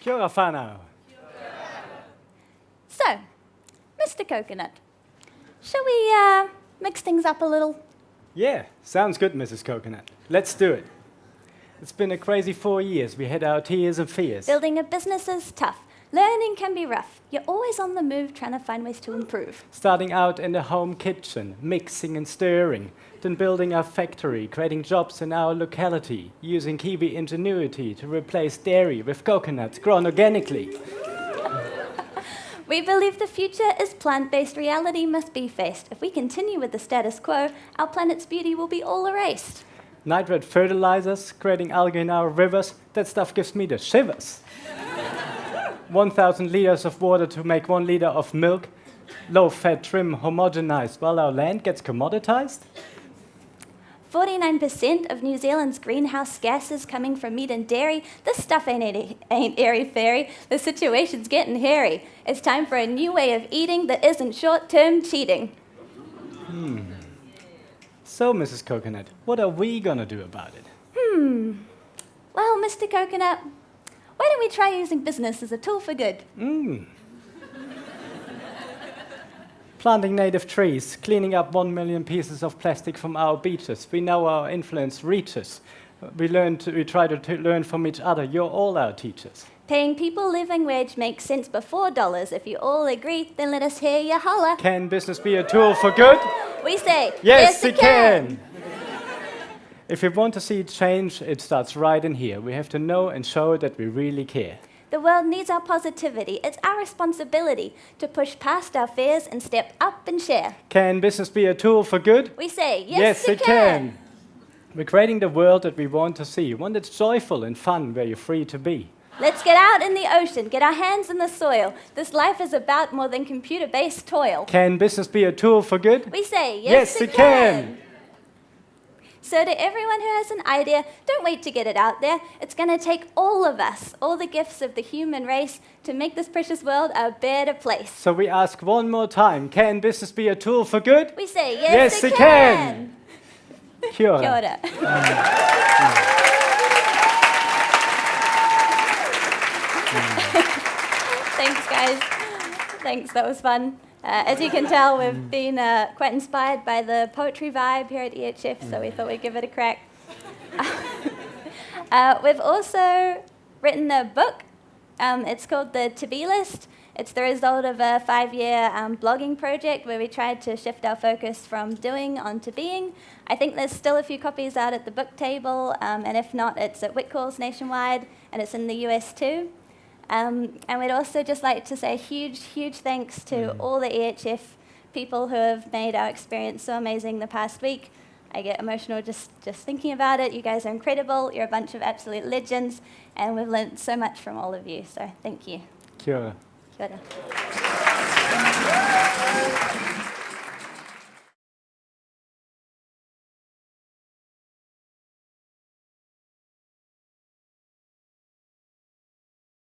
Kia ora whanau. So, Mr. Coconut, shall we uh, mix things up a little? Yeah, sounds good, Mrs. Coconut. Let's do it. It's been a crazy four years. We had our tears and fears. Building a business is tough. Learning can be rough. You're always on the move trying to find ways to improve. Starting out in the home kitchen, mixing and stirring, then building our factory, creating jobs in our locality, using Kiwi ingenuity to replace dairy with coconuts grown organically. We believe the future is plant-based reality must be faced. If we continue with the status quo, our planet's beauty will be all erased. Nitrate fertilizers, creating algae in our rivers, that stuff gives me the shivers. 1,000 liters of water to make one liter of milk, low-fat trim homogenized while our land gets commoditized? 49% of New Zealand's greenhouse gases coming from meat and dairy. This stuff ain't, ain't airy-fairy. The situation's getting hairy. It's time for a new way of eating that isn't short-term cheating. Hmm. So, Mrs. Coconut, what are we gonna do about it? Hmm. Well, Mr. Coconut, why don't we try using business as a tool for good? Mm. Planting native trees, cleaning up one million pieces of plastic from our beaches. We know our influence reaches. We, learn to, we try to learn from each other. You're all our teachers. Paying people living wage makes sense before dollars. If you all agree, then let us hear you holler. Can business be a tool for good? We say, yes, yes it can. can. If we want to see change, it starts right in here. We have to know and show that we really care. The world needs our positivity. It's our responsibility to push past our fears and step up and share. Can business be a tool for good? We say, yes, yes it, Yes, it can. can. We're creating the world that we want to see, one that's joyful and fun, where you're free to be. Let's get out in the ocean, get our hands in the soil. This life is about more than computer-based toil. Can business be a tool for good? We say, yes, yes it, it can. can. So to everyone who has an idea, don't wait to get it out there. It's going to take all of us, all the gifts of the human race, to make this precious world a better place. So we ask one more time, can business be a tool for good? We say, yes, yes it, can. can. Kia ora. Kia ora. Mm. Thanks, guys. Thanks, that was fun. Uh, as you can tell, we've been uh, quite inspired by the poetry vibe here at EHF, so we thought we'd give it a crack. uh, we've also written a book. Um, it's called the To Be List. It's the result of a five-year um, blogging project where we tried to shift our focus from doing onto being. I think there's still a few copies out at the book table, um, and if not, it's at Whitcoulls nationwide, and it's in the US too. Um, and we'd also just like to say a huge, huge thanks to mm. all the EHF people who have made our experience so amazing the past week. I get emotional just, just thinking about it. You guys are incredible. You're a bunch of absolute legends, and we've learned so much from all of you. So thank you. Kia ora. Kia ora.